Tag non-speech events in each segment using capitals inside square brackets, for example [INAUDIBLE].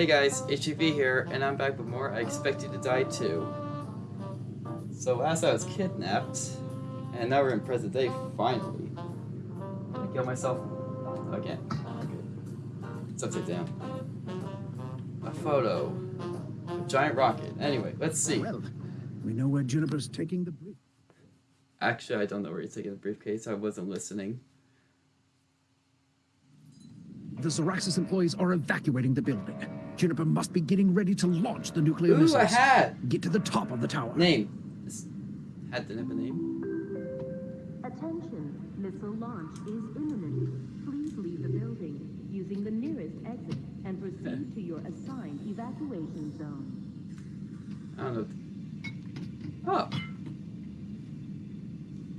Hey guys, HGV here, and I'm back with more I Expect You to Die too. So last I was kidnapped, and now we're in present day, finally. I kill myself again. Good. It's upside down. A photo. A giant rocket. Anyway, let's see. Well, we know where Juniper's taking the brief. Actually, I don't know where he's taking the briefcase. I wasn't listening. The Zoraxis employees are evacuating the building. Juniper must be getting ready to launch the nuclear Ooh, a missiles. hat! Get to the top of the tower. Name. This hat didn't have a name. Attention, missile launch is imminent. Please leave the building using the nearest exit and proceed to your assigned evacuation zone. I don't know. Oh.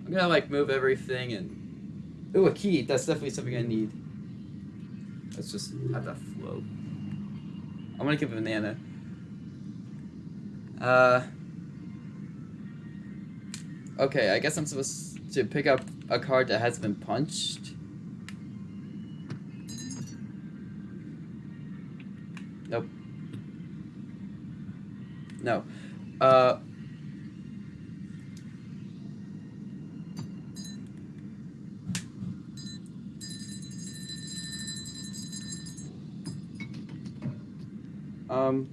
I'm gonna like move everything and. Ooh, a key. That's definitely something I need. Let's just have that flow. I'm gonna give a banana. Uh. Okay, I guess I'm supposed to pick up a card that has been punched. Nope. No. Uh. Um.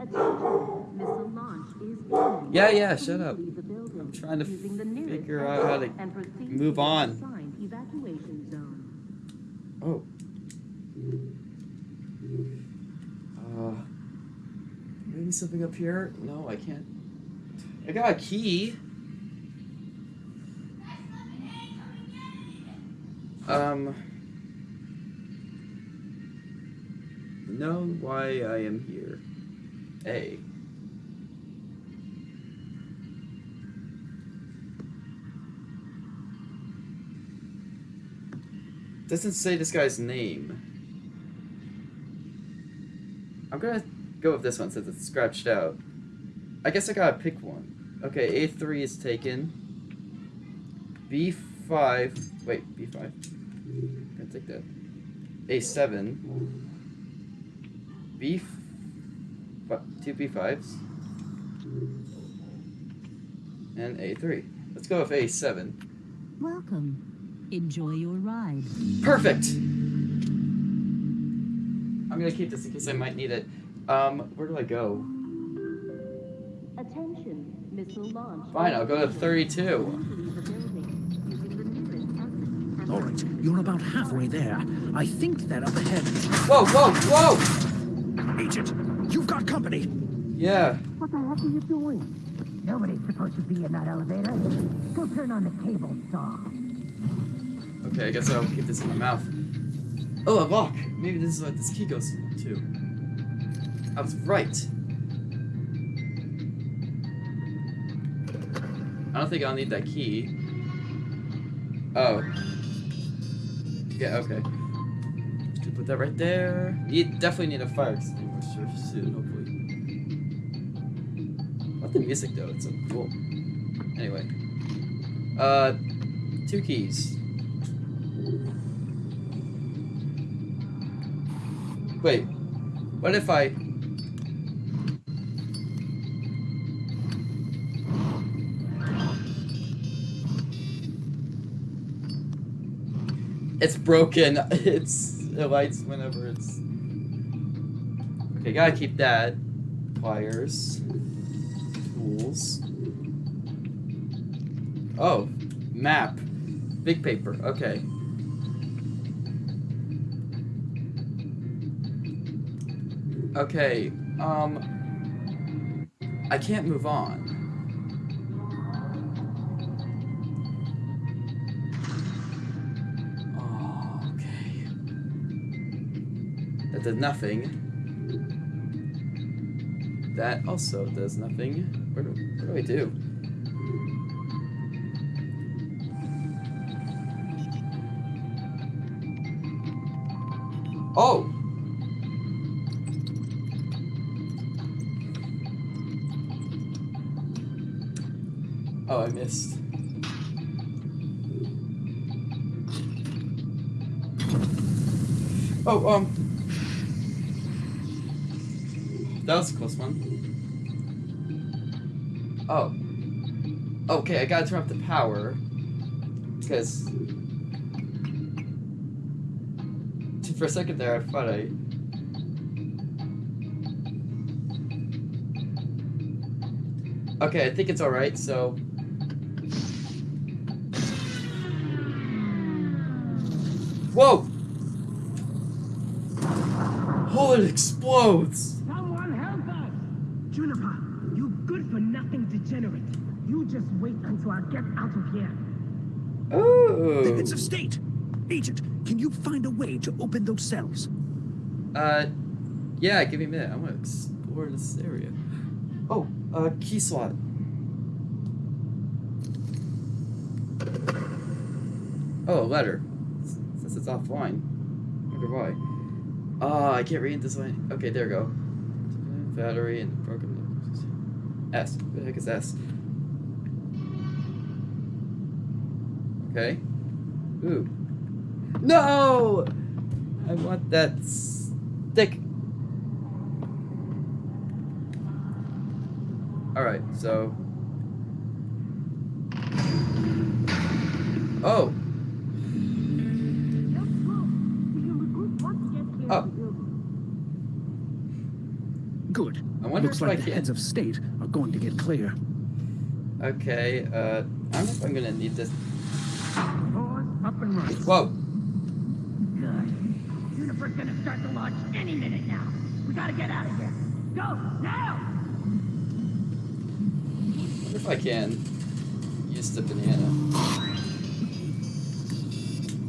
Attention, missile launch is imminent. Yeah, yeah, shut up. Leave the building I'm trying to using the nearest figure out how to exit and proceed move on. Assigned evacuation zone. Oh. Uh. Maybe something up here? No, I can't. I got a key. Um. Know why I am here. A. Doesn't say this guy's name. I'm gonna go with this one since it's scratched out. I guess I gotta pick one. Okay, A3 is taken. B5. Wait, B5. I'm gonna take that. A7. B. What? Two B5s. And A3. Let's go with A7. Welcome. Enjoy your ride. Perfect. I'm gonna keep this in case I might need it. Um, where do I go? Attention, missile launch. Fine, I'll go to 32. Leave the building using the nearest exit and All right, you're about halfway there. I think they're up ahead. Whoa, whoa, whoa! Agent, you've got company. Yeah. What the heck are you doing? Nobody's supposed to be in that elevator. Go turn on the cable saw. Okay, I guess I'll keep this in my mouth. Oh, a lock. Maybe this is what this key goes to. I was right. I don't think I'll need that key. Oh. Yeah, okay. Put that right there. You definitely need a fire extinguisher soon, hopefully. Love the music though, it's so cool. Anyway. Uh, two keys. Wait, what if I... It's broken. [LAUGHS] It's it lights whenever it's. Okay, gotta keep that. Pliers. Tools. Oh, map. Big paper. Okay. Okay. Um. I can't move on. Did nothing. That also does nothing. What do, what do do? Oh! Oh, I missed. Oh, um. Okay, I gotta turn off the power. Because... For a second there, I thought I... Okay, I think it's alright, so... Whoa! Oh, it explodes! Someone help us! Juniper, you good-for-nothing degenerate. You just wait until I get out of here. The Ooh. heads of state. Agent, can you find a way to open those cells? Uh, yeah, give me a minute. I'm gonna explore this area. Oh, uh, key slot. Oh, a letter. Since it's offline. Wonder why. Oh, I can't read this line. Okay, there we go. Battery and broken. S. What the heck is S? Okay. Ooh. No! I want that stick. Alright, so. Oh, Oh. Good. I wonder Looks if like I the can- heads of state are going to get clear. okay. Uh, I don't know if I'm gonna need this. Up and running. Whoa! Good. Juniper's gonna start the launch any minute now. We gotta get out of here. Go, now! if I can use the banana.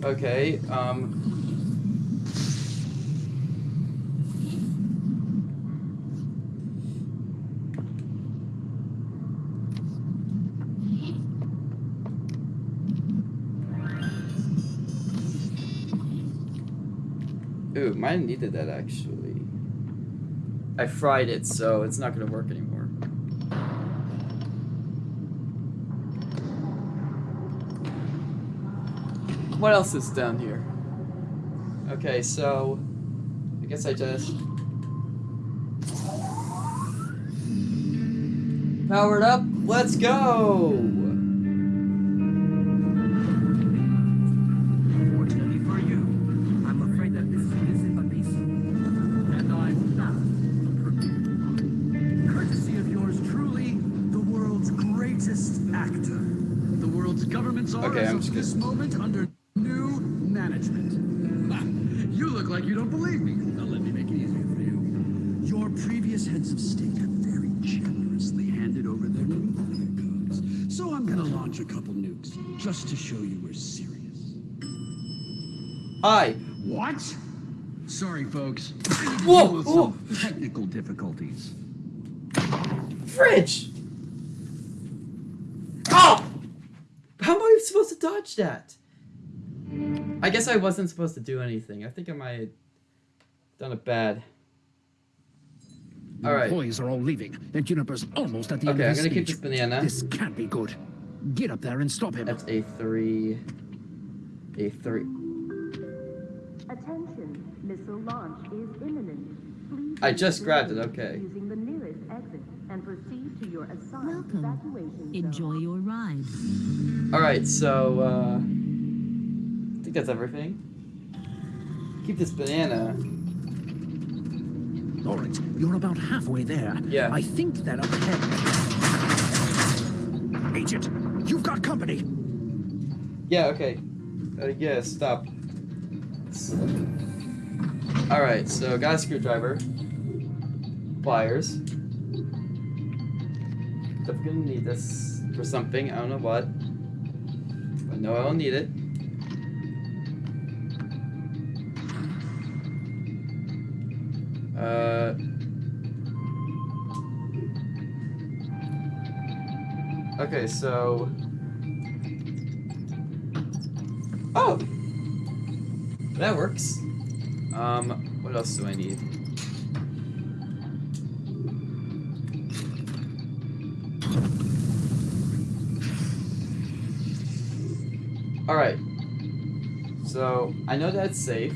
Okay, um. Ooh, mine needed that actually. I fried it, so it's not gonna work anymore. What else is down here? Okay, so I guess I just powered up. Let's go. Okay, I'm just this moment, under new management. You look like you don't believe me. Now let me make it easier for you. Your previous heads of state have very generously handed over their nuclear codes. So I'm gonna launch a couple nukes, just to show you we're serious. Hi. What? Sorry, folks. Whoa, whoa. Technical difficulties. Fridge. Oh! How am I supposed to dodge that? I guess I wasn't supposed to do anything. I think I might have done it bad. The All right. employees are all leaving, and Juniper's almost at the Okay, end I'm of his gonna keep this banana. This can't be good. Get up there and stop him. That's a three. A three. Attention, missile launch is imminent. Please I just grabbed it, building okay. Using the nearest exit and proceed to your assigned Welcome. evacuation Enjoy your ride. Alright, so, uh. I think that's everything. Keep this banana. All right, you're about halfway there. Yeah. I think that up ahead. Agent, you've got company. Yeah, okay. Uh, yeah, stop. Alright, so got a screwdriver. Pliers. Definitely gonna need this for something, I don't know what. I will need it. Uh... Okay, so... Oh! That works. Um, what else do I need? Alright. So, I know that's safe.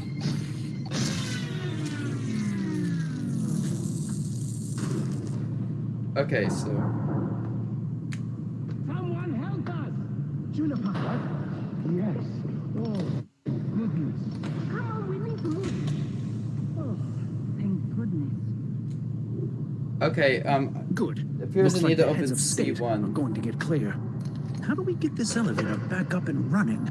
Okay, so Someone help us! Juniper! Yes. Oh, goodness. Come on, we need to move. Oh, thank goodness. okay, um, Good. It appears Looks I need like to the heads open of state C1. are going to get clear. How do we get this elevator back up and running?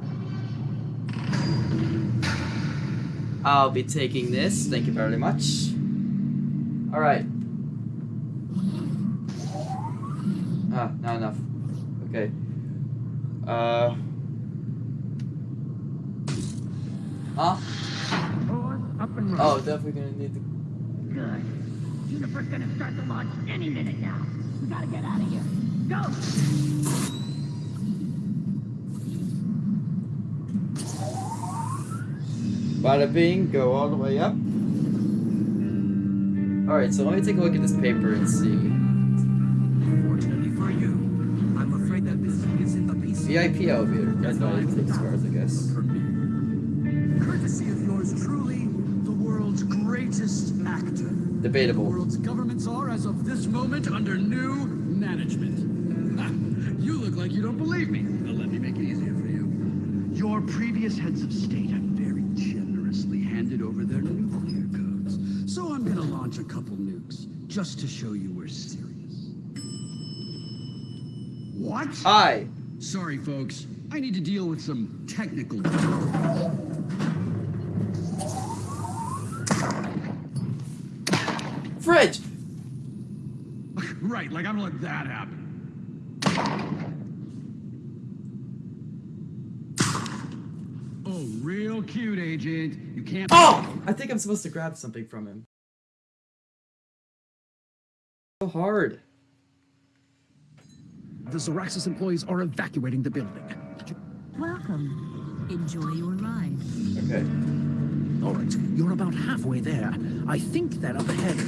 I'll be taking this. Thank you very much. All right. Ah, not enough. Okay. Uh. Huh? Doors up and running. Oh, definitely gonna need to. Good. Juniper's gonna start the launch any minute now. We gotta get out of here. Go! Bada bing, go all the way up. Alright, so let me take a look at this paper and see. Fortunately for you, I'm afraid that this is in the piece. VIP elevator. That's why it takes cars, I guess. Courtesy of yours truly, the world's greatest actor. The Debatable. world's governments are, as of this moment, under new management. You look like you don't believe me. Well, let me make it easier for you. Your previous heads of state have very generously handed over their nuclear codes. So I'm gonna launch a couple nukes, just to show you we're serious. What? Hi! Sorry, folks. I need to deal with some technical Fridge! [LAUGHS] Right, like I'm gonna let that happen. Oh, real cute, Agent. You can't. Oh! I think I'm supposed to grab something from him. So hard. The Zoraxis employees are evacuating the building. Welcome. Enjoy your ride. Okay. All right, you're about halfway there. I think that up ahead.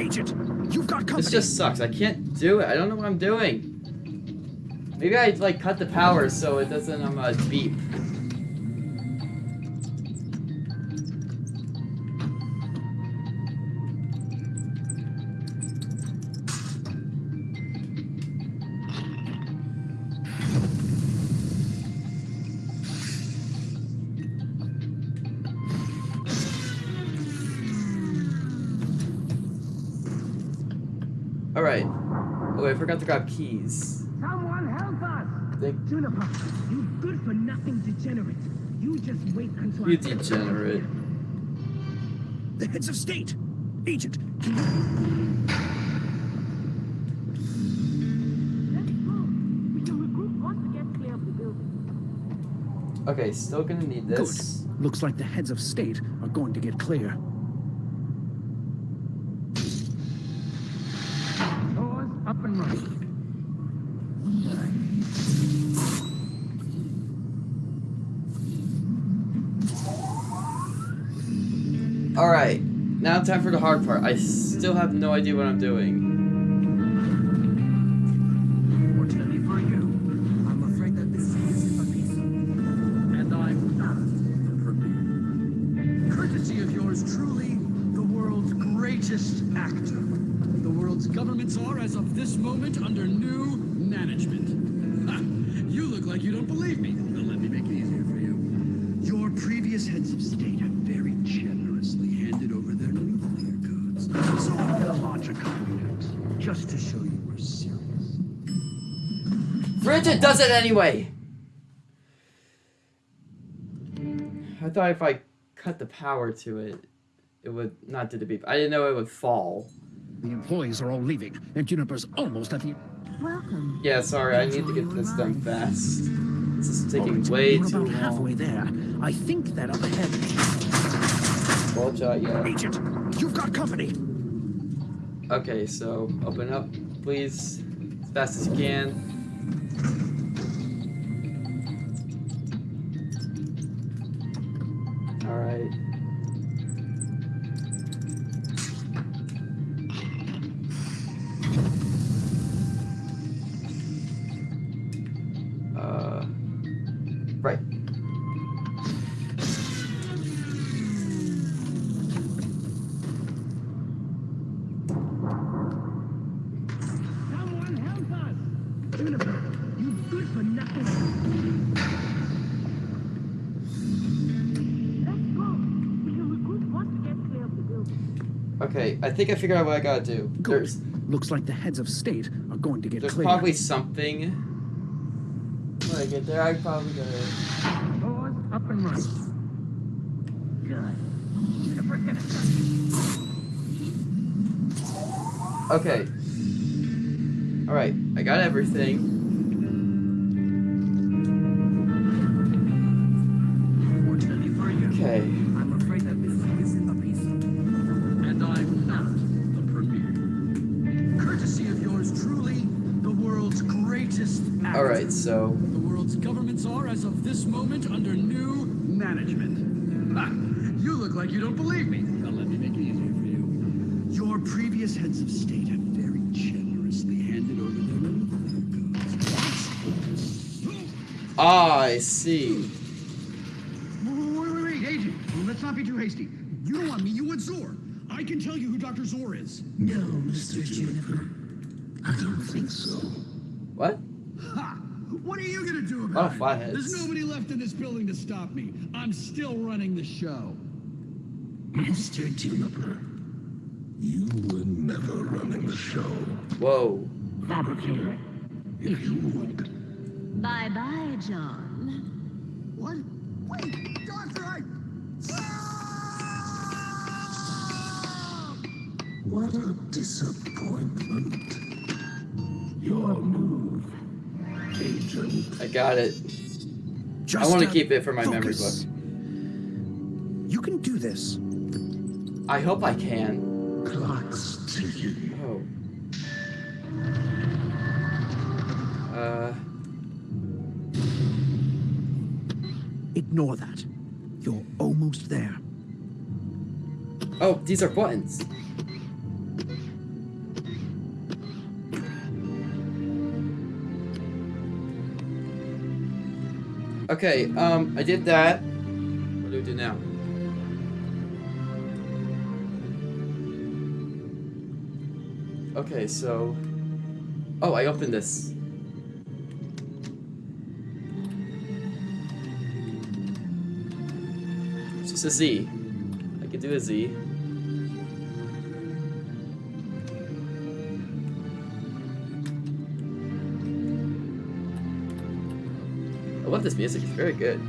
Agent, you've got company. This just sucks. I can't do it. I don't know what I'm doing. Maybe I like cut the power so it doesn't um uh, beep. I forgot to grab keys. Someone help us! Thank Juniper, you good for nothing degenerate. You just wait until you, I degenerate. The heads of state. Agent, can you... Let's go. We can regroup once we get clear of the building. Okay, still gonna need this. Good. Looks like the heads of state are going to get clear. Doors up. All right. Now time for the hard part. I still have no idea what I'm doing. Bridget does it anyway. I thought if I cut the power to it, it would not do the beep. I didn't know it would fall. The employees are all leaving, and Juniper's almost at the... Welcome. Yeah, sorry. I need to get this done fast. This is All taking right, way you're too about halfway there. I think that up ahead... Ball shot, yeah. Agent, you've got company. Okay, so open up, please, as fast as you can. Okay, I think I figured out what I gotta do. Good. There's Looks like the heads of state are going to get there's cleared. probably something. When I get there, I probably gotta. Doors up and running. Good. Juniper, get it. Okay. All right, I got everything. Look like you don't believe me. Now let me make it easier for you. Your previous heads of state have very generously handed over their goods. ah, I see. Wait, wait, wait, agent. Let's not be too hasty. You don't want me, you want Zor. I can tell you who Dr. Zor is. No, Mr. Juniper. I don't think so. What? Ha! What are you gonna do Oh, about it? There's nobody left in this building to stop me. I'm still running the show. Mr. Juniper, you were never running the show. Whoa. Fabricator. If you would, Bye-bye, John. What? Wait, Doctor, I... Ah! what a disappointment. Your move, Agent. I got it. Just, I want to keep it for my memory focus. book. You can do this. I hope I can. Clock's ticking. Oh. Uh. Ignore that. You're almost there. Oh, these are buttons. Okay, um, I did that. What do we do now? Okay, so... Oh, I opened this. It's just a Z. I could do a Z. I love this music, it's very good.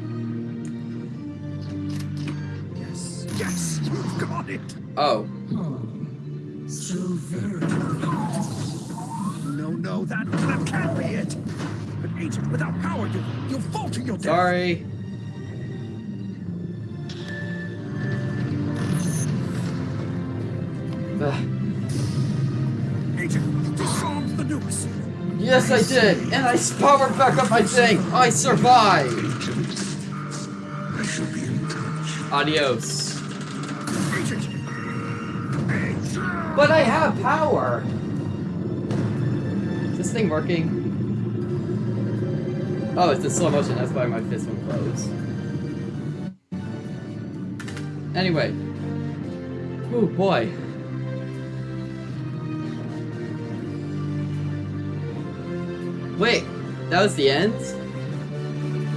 Yes, yes, you've got it. Oh, So very No, no, that, that can't be it. An agent without power, you, you'll fall to your death. sorry. Ugh. Agent, you disarmed the nukes. Yes, I did, and I powered back up my thing. I survived. I shall be in touch. Adios. But I have power. Is this thing working? Oh, it's in slow motion. That's why my fist won't close. Anyway. Oh boy. Wait, that was the end?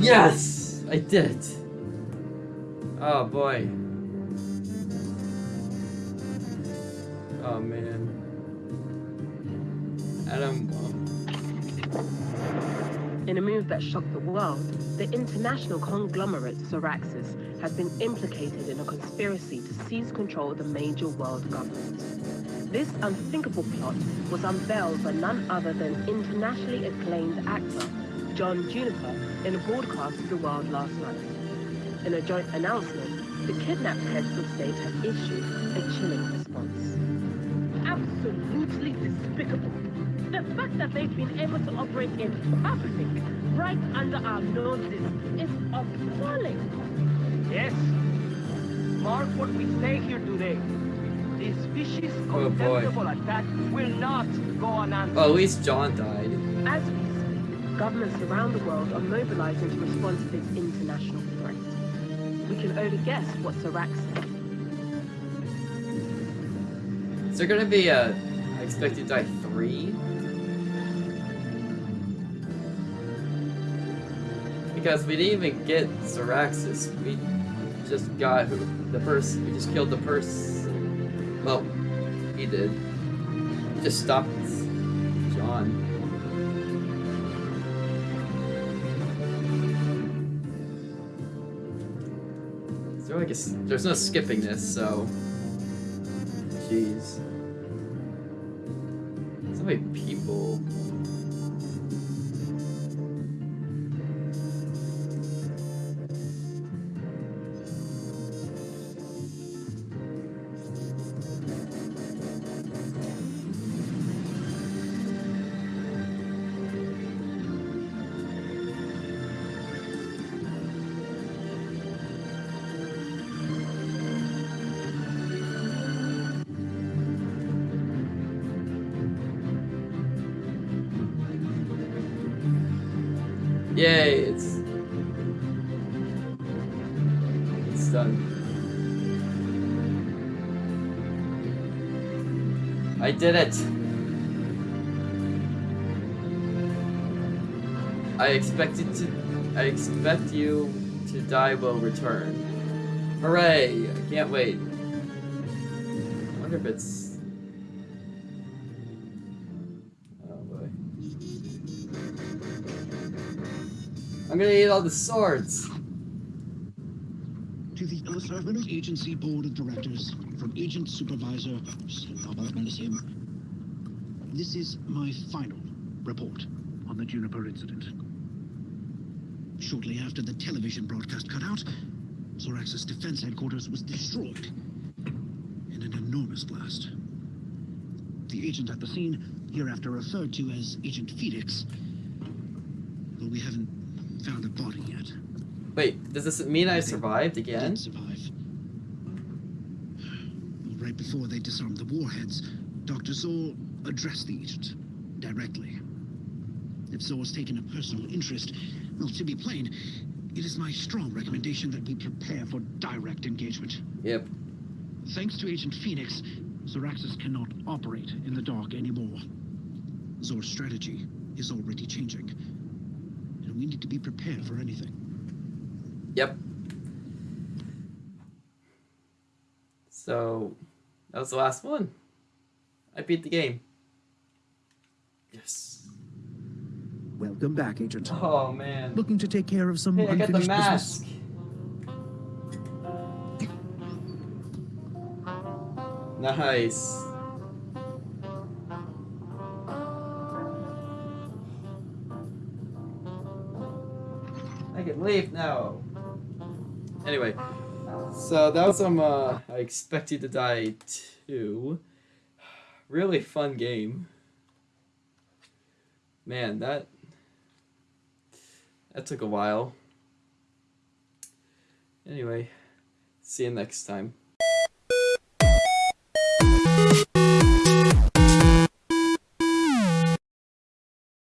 Yes! I did it. Oh boy. Oh man. In a move that shocked the world, the international conglomerate Zoraxis has been implicated in a conspiracy to seize control of the major world governments. This unthinkable plot was unveiled by none other than internationally acclaimed actor John Juniper in a broadcast to the world last night. In a joint announcement, the kidnapped heads of state have issued a chilling response. Absolutely despicable. The fact that they've been able to operate in public, right under our noses, is appalling. Yes. Mark what we say here today. This vicious, Oh, boy. contemptible attack will not go unanswered. Well, at least John died. As we speak, governments around the world are mobilizing to respond to this international threat. We can only guess what Serac said. Is there gonna be a I expect you to die three? Because we didn't even get Zoraxis. We just got who, the person. We just killed the person. Well, He did. He just stopped John. Is there's no skipping this, so. Jeez. So Yay, it's it's done. I did it. I expected to I expect you to die will return. Hooray! I can't wait. I wonder if it's I'm gonna eat all the swords. To the Earth Agency Board of Directors, from Agent Supervisor, is him. This is my final report on the Juniper incident. Shortly after the television broadcast cut out, Zoraxis' defense headquarters was destroyed in an enormous blast. The agent at the scene, hereafter referred to as Agent Phoenix, well, we haven't found a body yet. Wait, does this mean I survived Did again? survive. Right before they disarmed the warheads, Dr. Zor addressed the agent directly. If Zor's taken a personal interest, well, to be plain, it is my strong recommendation that we prepare for direct engagement. Yep. Thanks to Agent Phoenix, Zoraxis cannot operate in the dark anymore. Zor's strategy is already changing. And we need to be prepared for anything. Yep. So that was the last one. I beat the game. Yes. Welcome back, Agent. Oh man. Looking to take care of some Hey, I got the unfinished business? mask. Nice. Leave now. Anyway, so that was some uh I expect you to die too. Really fun game. Man, that that took a while. Anyway, see you next time.